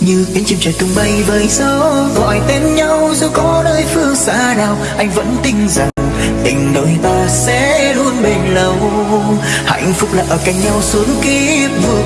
như cánh chim trời tung bay với gió, gọi tên nhau dù có nơi phương xa nào, anh vẫn tin rằng tình đôi ta sẽ luôn bền lâu. Hạnh phúc là ở cạnh nhau suốt kiếp vừa